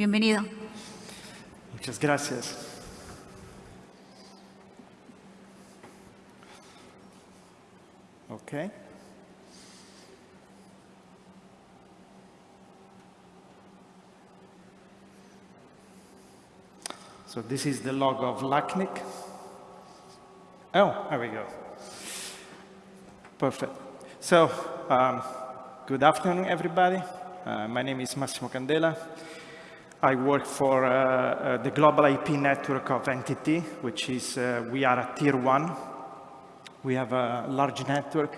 Bienvenido. Muchas gracias. Okay. So this is the logo of LACNIC. Oh, there we go. Perfect. So, um, good afternoon, everybody. Uh, my name is Massimo Candela. I work for uh, uh, the global IP network of NTT, which is, uh, we are a tier one. We have a large network.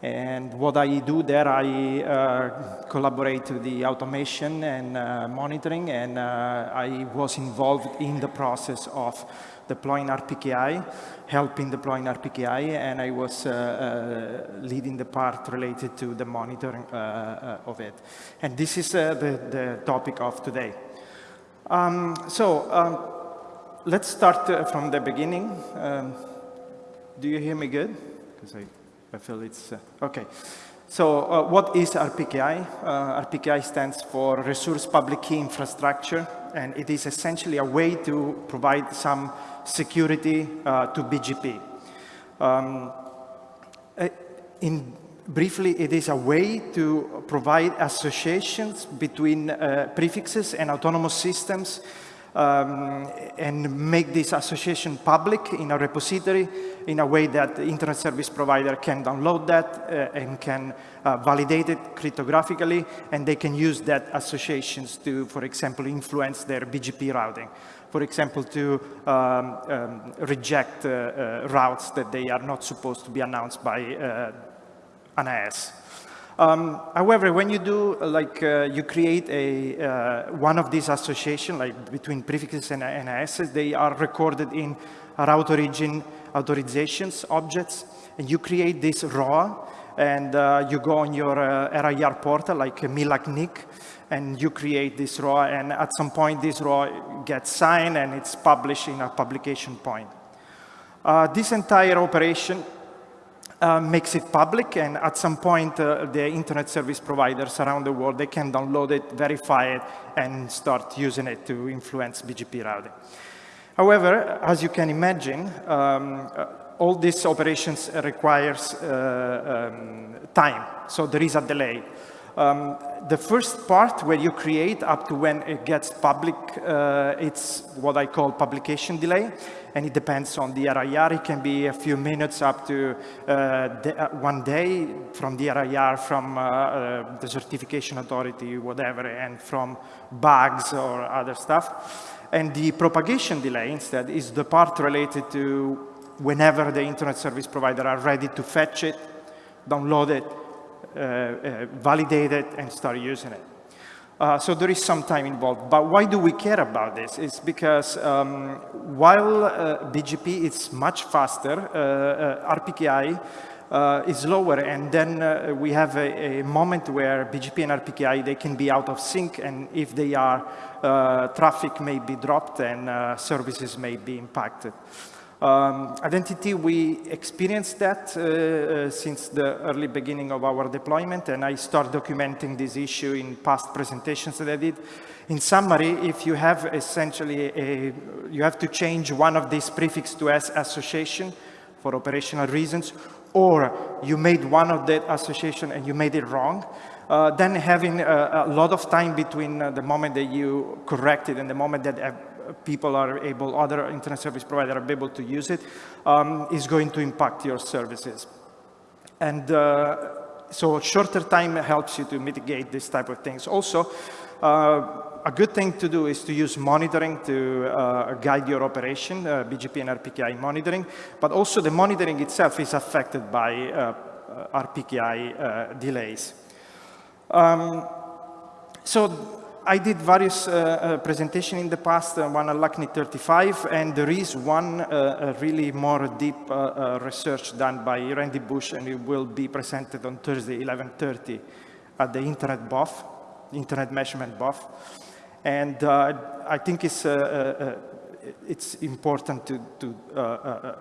And what I do there, I uh, collaborate with the automation and uh, monitoring, and uh, I was involved in the process of deploying RPKI, helping deploying RPKI, and I was uh, uh, leading the part related to the monitoring uh, of it. And this is the, the topic of today. Um, so um, let's start from the beginning. Um, do you hear me good? Because I I feel it's, uh, okay. So uh, what is RPKI? Uh, RPKI stands for Resource Public Key Infrastructure, and it is essentially a way to provide some security uh, to BGP. Um, uh, in briefly, it is a way to provide associations between uh, prefixes and autonomous systems um, and make this association public in a repository in a way that the internet service provider can download that uh, and can uh, validate it cryptographically, and they can use that associations to, for example, influence their BGP routing. For example, to um, um, reject uh, uh, routes that they are not supposed to be announced by uh, an AS. Um, however, when you do, like, uh, you create a, uh, one of these associations, like between prefixes and NISs, they are recorded in route origin authorizations objects, and you create this ROA, and uh, you go on your uh, RIR portal, like MILACNIC, and you create this ROA, and at some point this ROA gets signed and it's published in a publication point. Uh, this entire operation uh, makes it public, and at some point, uh, the internet service providers around the world, they can download it, verify it, and start using it to influence BGP routing. However, as you can imagine, um, uh, all these operations requires uh, um, time, so there is a delay. Um, the first part where you create up to when it gets public, uh, it's what I call publication delay, and it depends on the RIR. It can be a few minutes up to uh, uh, one day from the RIR, from uh, uh, the certification authority, whatever, and from bugs or other stuff. And the propagation delay instead is the part related to whenever the internet service provider are ready to fetch it, download it, validate it and start using it. Uh, so there is some time involved. But why do we care about this? It's because um, while uh, BGP is much faster, uh, uh, RPKI is lower, and then we have a, a, moment where BGP and RPKI, they can be out of sync, and if they are, traffic may be dropped and services may be impacted. Um, identity, we experienced that uh, uh, since the early beginning of our deployment, and I start documenting this issue in past presentations that I did. In summary, if you have essentially a, you have to change one of these prefix to S association for operational reasons, or you made one of that association and you made it wrong, uh, then having a, a, lot of time between uh, the moment that you correct it and the moment that people are able, other internet service providers are able to use it, um, is going to impact your services. And uh, so shorter time helps you to mitigate this type of things. Also, uh, a good thing to do is to use monitoring to uh, guide your operation, uh, BGP and RPKI monitoring, but also the monitoring itself is affected by uh, RPKI uh, delays. Um, so I did various uh, uh, presentations in the past, uh, one at LACNIC 35, and there is one uh, really more deep uh, uh, research done by Randy Bush, and it will be presented on Thursday, 11.30 at the Internet BOF, Internet Measurement BOF. And I think it's, it's important to, to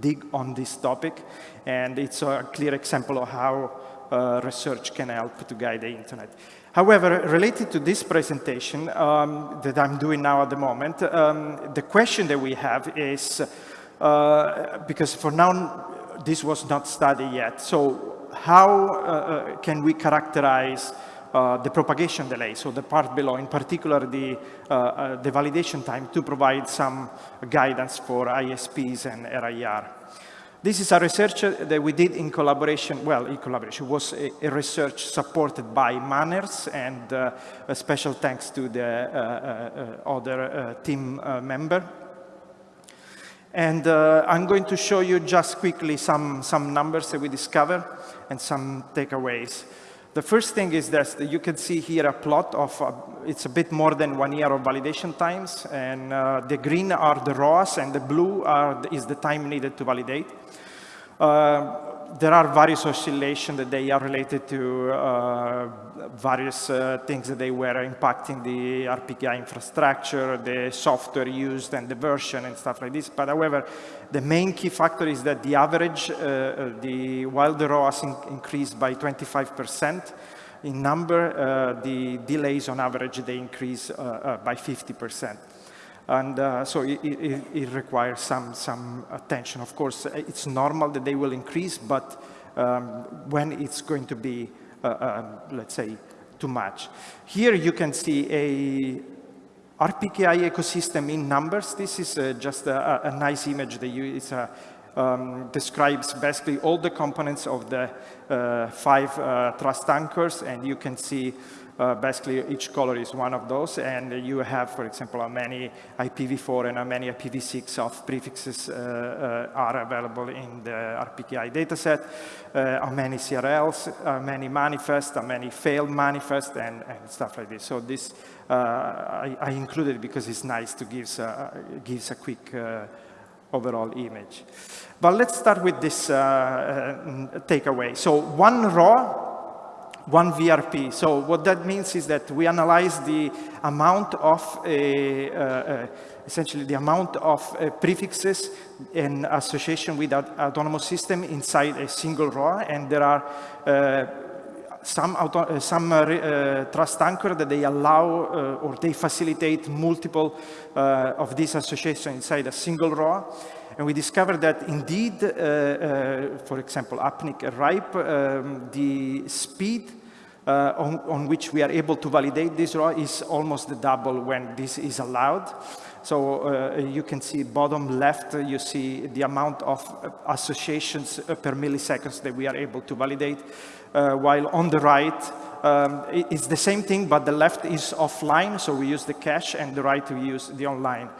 dig on this topic, and it's a clear example of how uh, research can help to guide the internet. However, related to this presentation um, that I'm doing now at the moment, um, the question that we have is, uh, because for now this was not studied yet, so how uh, uh can we characterize uh, the propagation delay, so the part below, in particular the, uh, uh, the validation time to provide some guidance for ISPs and RIR. This is a research that we did in collaboration, well, in collaboration, it was a, a research supported by MANRS and uh, a special thanks to the uh, uh, other team member. And I'm going to show you just quickly some, some numbers that we discovered and some takeaways. The first thing is that you can see here a plot of, uh, it's a bit more than one year of validation times, and uh, the green are the ROAS, and the blue are, is the time needed to validate. Uh, there are various oscillations that they are related to uh, various uh, things that they were impacting the RPKI infrastructure, the software used and the version and stuff like this. But however, the main key factor is that the average, uh, uh the, while the ROAS in increased by 25% in number, uh, the delays on average, they increase uh, by 50%. And uh, so it, it, it, requires some, some attention. Of course, it's normal that they will increase, but um, when it's going to be, uh, uh, let's say, too much. Here you can see a RPKI ecosystem in numbers. This is uh, just a, a, nice image that you, it's a, um, describes basically all the components of the uh, five uh, trust anchors, and you can see uh, basically, each color is one of those, and you have, for example, how many IPv4 and how many IPv6 of prefixes uh, uh, are available in the RPKI dataset, uh, how many CRLs, how many manifests, how many failed manifests, and, and stuff like this. So this uh, I, I, included because it's nice to give uh, gives a quick overall image. But let's start with this takeaway. So one ROA one VRP. So what that means is that we analyze the amount of, uh, uh, essentially the amount of uh, prefixes in association with an autonomous system inside a single ROA, and there are uh, some, uh, some uh, trust anchor that they allow or they facilitate multiple of these associations inside a single ROA. And we discovered that indeed, for example, APNIC RIPE, um, the speed uh, on, on, which we are able to validate this ROA is almost the double when this is allowed. So uh, you can see bottom left, uh, you see the amount of associations per milliseconds that we are able to validate, while on the right, um, it's the same thing, but the left is offline, so we use the cache, and the right we use the online.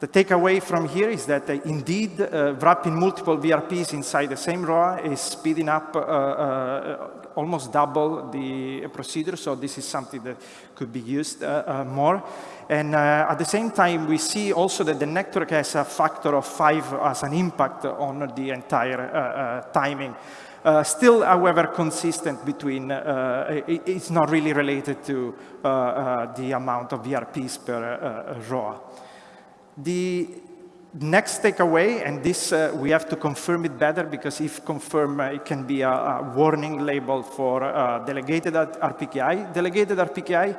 The takeaway from here is that uh, indeed uh, wrapping multiple VRPs inside the same ROA is speeding up uh, uh, almost double the procedure, so this is something that could be used uh, uh, more. And at the same time, we see also that the network has a factor of five as an impact on the entire timing. Uh, still, however, consistent between, uh, it, it's not really related to uh, the amount of VRPs per ROA. The next takeaway, and this uh, we have to confirm it better because if confirmed, uh, it can be a, a warning label for uh, delegated RPKI. Delegated RPKI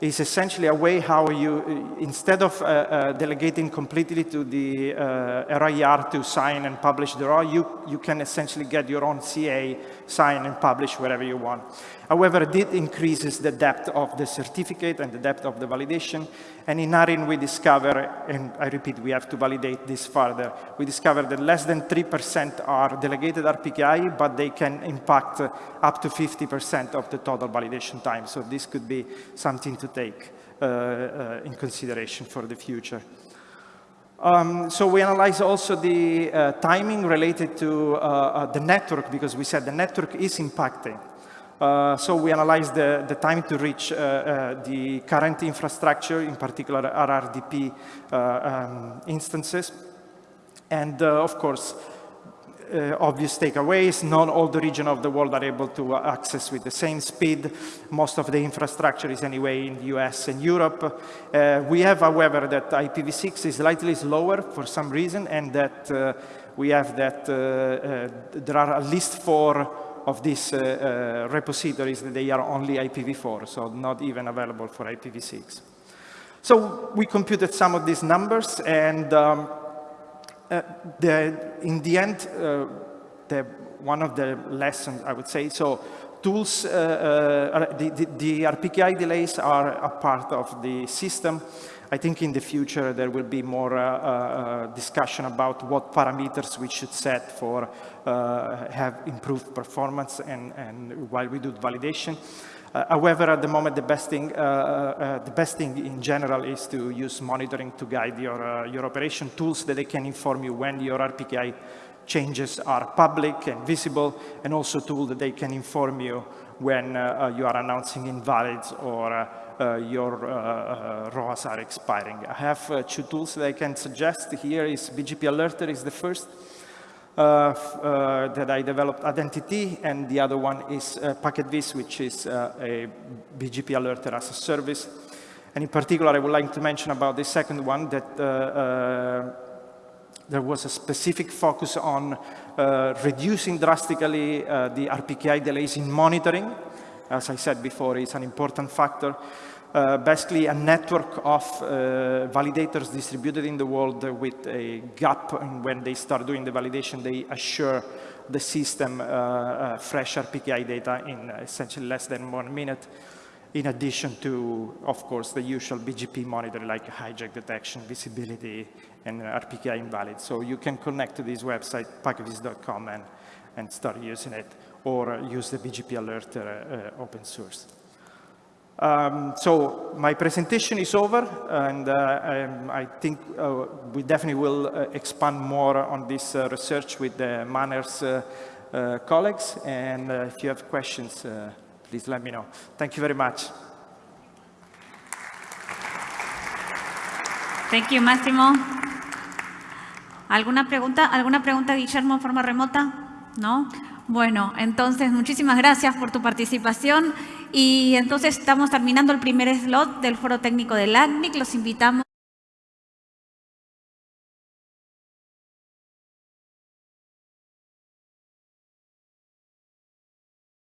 is essentially a way how you, instead of uh, uh, delegating completely to the uh, RIR to sign and publish the ROA, you, you can essentially get your own CA, sign and publish wherever you want. However, it increases the depth of the certificate and the depth of the validation. And in ARIN, we discover, and I repeat, we have to validate this further, we discover that less than 3% are delegated RPKI, but they can impact up to 50% of the total validation time. So this could be something to take uh, uh, in consideration for the future. Um, so we analyze also the uh, timing related to uh, uh, the network because we said the network is impacting. Uh, so we analyze the, the time to reach the current infrastructure, in particular RRDP um, instances. And of course, uh, obvious takeaways, not all the region of the world are able to access with the same speed. Most of the infrastructure is anyway in the US and Europe. we have, however, that IPv6 is slightly slower for some reason, and that we have that there are at least four of these uh, uh, repositories, that they are only IPv4, so not even available for IPv6. So we computed some of these numbers, and um, uh, the, in the end, uh, the, one of the lessons, I would say, so tools, uh, uh, the, the, the, RPKI delays are a part of the system. I think in the future there will be more uh, uh discussion about what parameters we should set for uh, have improved performance and, and while we do validation. Uh, however, at the moment, the best thing, the best thing in general is to use monitoring to guide your, your operation tools that they can inform you when your RPKI changes are public and visible, and also tools that they can inform you when uh, you are announcing invalids or uh, uh, your uh, uh, ROAs are expiring. I have uh, two tools that I can suggest. Here is BGP Alerter is the first Uh, uh, that I developed in NTT, and the other one is uh, PacketVis, which is a BGP Alerter as a service. And in particular, I would like to mention about the second one that there was a specific focus on uh, reducing drastically uh, the RPKI delays in monitoring. As I said before, it's an important factor. Uh, basically a network of uh, validators distributed in the world with a gap and when they start doing the validation they assure the system uh, uh fresh RPKI data in essentially less than one minute in addition to, of course, the usual BGP monitor like hijack detection, visibility, and RPKI invalid. So you can connect to this website, packetvis.com, and, and start using it, or use the BGP alert uh, open source. Um, so my presentation is over, and uh, um, I think uh, we definitely will uh, expand more on this uh, research with the MANRS uh, uh, colleagues. And if you have questions, please let me know. Thank you very much. Thank you, Máximo. ¿Alguna pregunta? ¿Alguna pregunta, Guillermo, en forma remota? ¿No? Bueno, entonces muchísimas gracias por tu participación y entonces estamos terminando el primer slot del foro técnico del ACNIC. Los invitamos